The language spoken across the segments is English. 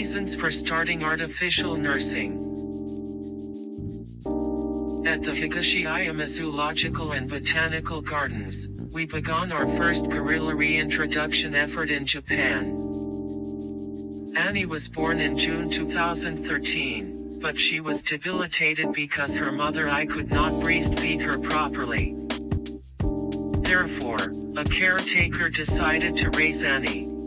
Reasons for starting artificial nursing. At the Higashiyama Zoological and Botanical Gardens, we began our first gorilla reintroduction effort in Japan. Annie was born in June 2013, but she was debilitated because her mother Ai could not breastfeed her properly. Therefore, a caretaker decided to raise Annie.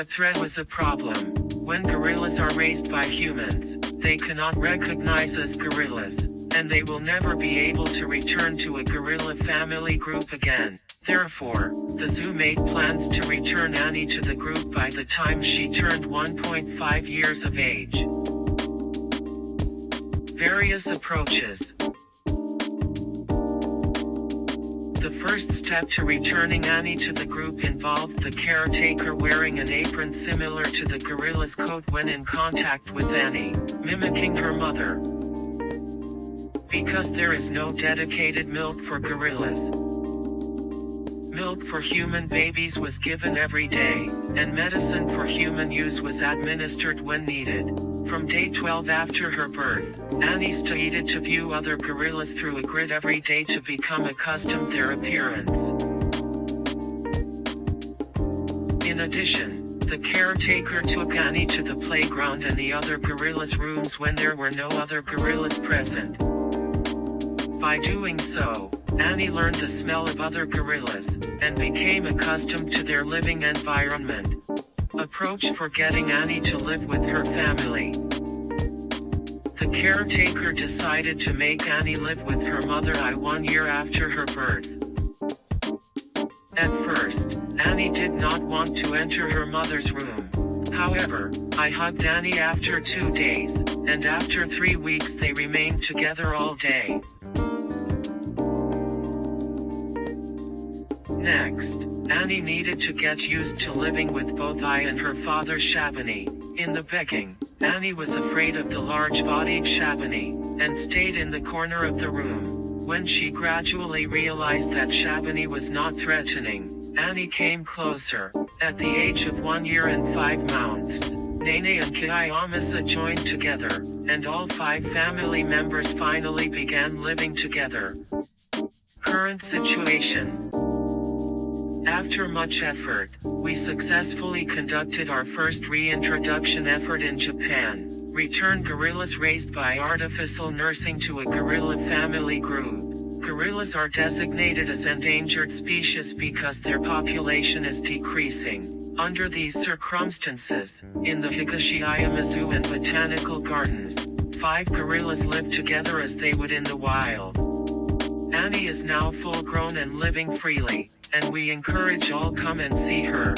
But threat was a problem. When gorillas are raised by humans, they cannot recognize as gorillas, and they will never be able to return to a gorilla family group again. Therefore, the zoo made plans to return Annie to the group by the time she turned 1.5 years of age. Various approaches. The first step to returning Annie to the group involved the caretaker wearing an apron similar to the gorilla's coat when in contact with Annie, mimicking her mother. Because there is no dedicated milk for gorillas. For human babies was given every day, and medicine for human use was administered when needed. From day 12 after her birth, Annie started to view other gorillas through a grid every day to become accustomed to their appearance. In addition, the caretaker took Annie to the playground and the other gorillas' rooms when there were no other gorillas present. By doing so, Annie learned the smell of other gorillas, and became accustomed to their living environment. Approach for getting Annie to live with her family. The caretaker decided to make Annie live with her mother Ai one year after her birth. At first, Annie did not want to enter her mother's room. However, Ai hugged Annie after two days, and after three weeks they remained together all day. Next, Annie needed to get used to living with both Ai and her father Shabani. In the begging, Annie was afraid of the large-bodied Shabani, and stayed in the corner of the room. When she gradually realized that Shabani was not threatening, Annie came closer. At the age of one year and five months, Nene and Kiyomasa joined together, and all five family members finally began living together. Current situation after much effort, we successfully conducted our first reintroduction effort in Japan, returned gorillas raised by artificial nursing to a gorilla family group. Gorillas are designated as endangered species because their population is decreasing. Under these circumstances, in the Higashiyama Zoo and Botanical Gardens, five gorillas live together as they would in the wild. Annie is now full grown and living freely and we encourage all come and see her.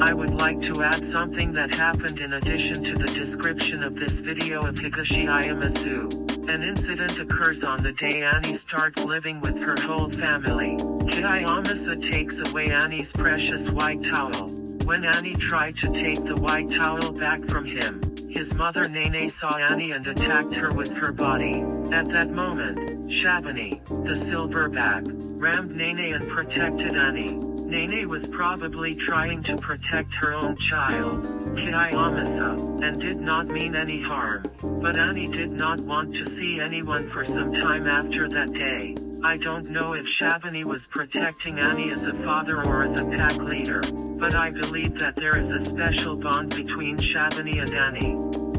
I would like to add something that happened in addition to the description of this video of Higashiyama Zoo. An incident occurs on the day Annie starts living with her whole family. Kiyomasa takes away Annie's precious white towel. When Annie tried to take the white towel back from him, his mother Nene saw Annie and attacked her with her body. At that moment, Shabani, the silverback, rammed Nene and protected Annie. Nene was probably trying to protect her own child, Kiyomasa, and did not mean any harm. But Annie did not want to see anyone for some time after that day. I don't know if Shabani was protecting Annie as a father or as a pack leader, but I believe that there is a special bond between Shabani and Annie.